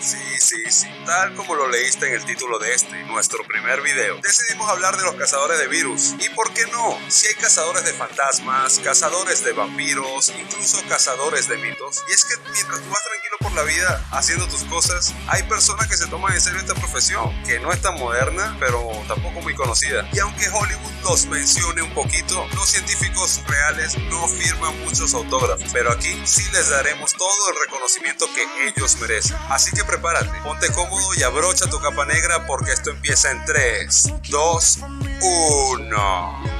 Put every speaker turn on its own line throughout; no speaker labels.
Sí, sí, sí, tal como lo leíste en el título de este, nuestro primer video, decidimos hablar de los cazadores de virus. ¿Y por qué no? Si hay cazadores de fantasmas, cazadores de vampiros, incluso cazadores de mitos. Y es que mientras tú vas tranquilo por la vida haciendo tus cosas, hay personas que se toman en serio esta profesión, que no es tan moderna, pero tampoco muy conocida. Y aunque Hollywood los mencione un poquito, los científicos reales no firman muchos autógrafos, pero aquí sí les daremos todo el reconocimiento que ellos merecen. Así que prepárate, ponte cómodo y abrocha tu capa negra porque esto empieza en 3, 2, 1.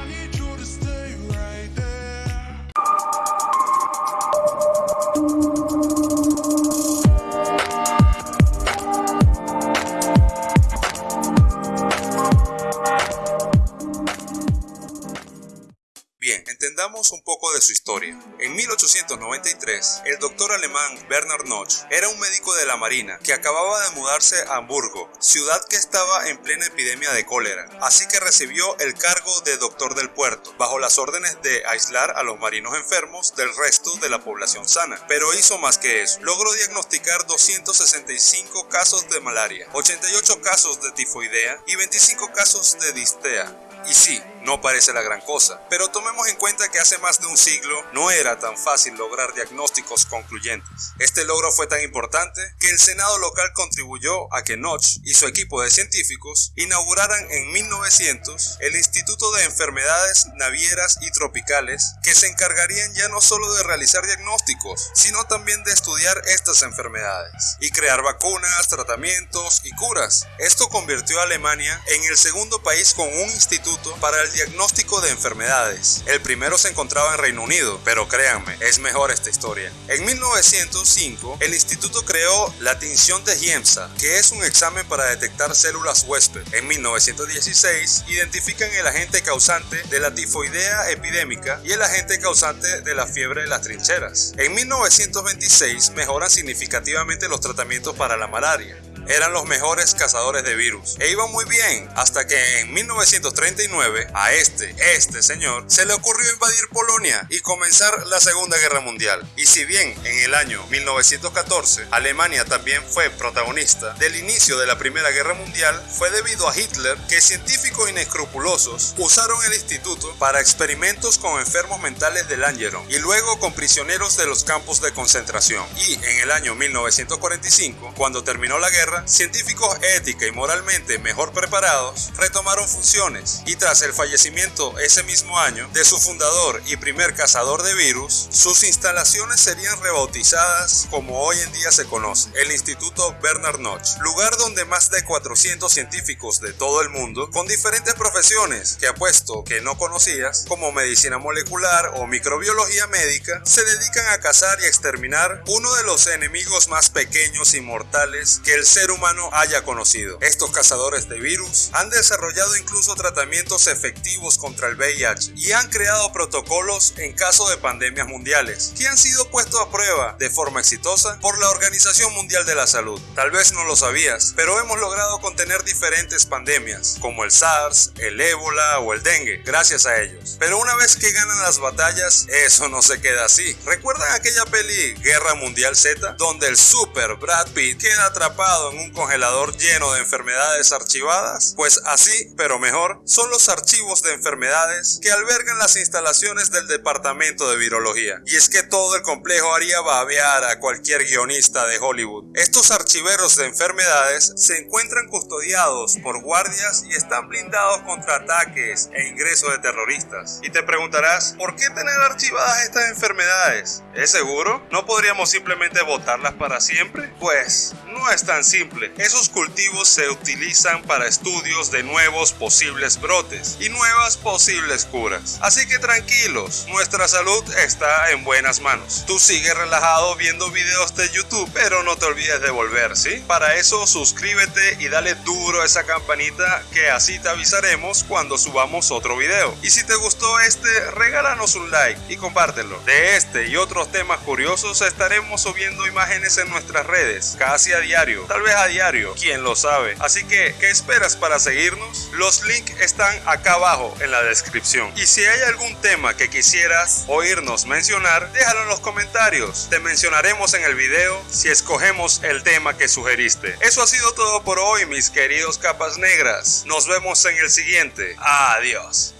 Historia. En 1893, el doctor alemán Bernard Noch era un médico de la Marina que acababa de mudarse a Hamburgo, ciudad que estaba en plena epidemia de cólera, así que recibió el cargo de doctor del puerto, bajo las órdenes de aislar a los marinos enfermos del resto de la población sana. Pero hizo más que eso. Logró diagnosticar 265 casos de malaria, 88 casos de tifoidea y 25 casos de distea. Y sí, no parece la gran cosa, pero tomemos en cuenta que hace más de un siglo no era tan fácil lograr diagnósticos concluyentes. Este logro fue tan importante que el Senado local contribuyó a que Notch y su equipo de científicos inauguraran en 1900 el Instituto de Enfermedades Navieras y Tropicales que se encargarían ya no solo de realizar diagnósticos, sino también de estudiar estas enfermedades y crear vacunas, tratamientos y curas. Esto convirtió a Alemania en el segundo país con un instituto para el diagnóstico de enfermedades. El primero se encontraba en Reino Unido, pero créanme, es mejor esta historia. En 1905, el instituto creó la tinción de Giemsa, que es un examen para detectar células huésped. En 1916, identifican el agente causante de la tifoidea epidémica y el agente causante de la fiebre de las trincheras. En 1926, mejoran significativamente los tratamientos para la malaria eran los mejores cazadores de virus. E iban muy bien, hasta que en 1939 a este, este señor, se le ocurrió invadir Polonia y comenzar la Segunda Guerra Mundial. Y si bien en el año 1914 Alemania también fue protagonista del inicio de la Primera Guerra Mundial, fue debido a Hitler que científicos inescrupulosos usaron el instituto para experimentos con enfermos mentales del Langeron y luego con prisioneros de los campos de concentración. Y en el año 1945, cuando terminó la guerra, científicos ética y moralmente mejor preparados retomaron funciones y tras el fallecimiento ese mismo año de su fundador y primer cazador de virus, sus instalaciones serían rebautizadas como hoy en día se conoce, el Instituto Bernard Notch, lugar donde más de 400 científicos de todo el mundo con diferentes profesiones que apuesto que no conocías, como medicina molecular o microbiología médica, se dedican a cazar y exterminar uno de los enemigos más pequeños y mortales que el ser humano haya conocido. Estos cazadores de virus han desarrollado incluso tratamientos efectivos contra el VIH y han creado protocolos en caso de pandemias mundiales que han sido puestos a prueba de forma exitosa por la Organización Mundial de la Salud. Tal vez no lo sabías, pero hemos logrado contener diferentes pandemias como el SARS, el ébola o el dengue gracias a ellos. Pero una vez que ganan las batallas, eso no se queda así. ¿Recuerdan aquella peli Guerra Mundial Z donde el super Brad Pitt queda atrapado un congelador lleno de enfermedades archivadas? Pues así, pero mejor, son los archivos de enfermedades que albergan las instalaciones del Departamento de Virología. Y es que todo el complejo haría babear a cualquier guionista de Hollywood. Estos archiveros de enfermedades se encuentran custodiados por guardias y están blindados contra ataques e ingreso de terroristas. Y te preguntarás, ¿por qué tener archivadas estas enfermedades? ¿Es seguro? ¿No podríamos simplemente votarlas para siempre? Pues no es tan simple. Esos cultivos se utilizan para estudios de nuevos posibles brotes y nuevas posibles curas. Así que tranquilos, nuestra salud está en buenas manos. Tú sigue relajado viendo videos de YouTube, pero no te olvides de volver, ¿sí? Para eso suscríbete y dale duro a esa campanita que así te avisaremos cuando subamos otro video. Y si te gustó este, regálanos un like y compártelo. De este y otros temas curiosos estaremos subiendo imágenes en nuestras redes casi a diario tal vez a diario, quién lo sabe. Así que, ¿qué esperas para seguirnos? Los links están acá abajo en la descripción. Y si hay algún tema que quisieras oírnos mencionar, déjalo en los comentarios. Te mencionaremos en el video si escogemos el tema que sugeriste. Eso ha sido todo por hoy, mis queridos capas negras. Nos vemos en el siguiente. Adiós.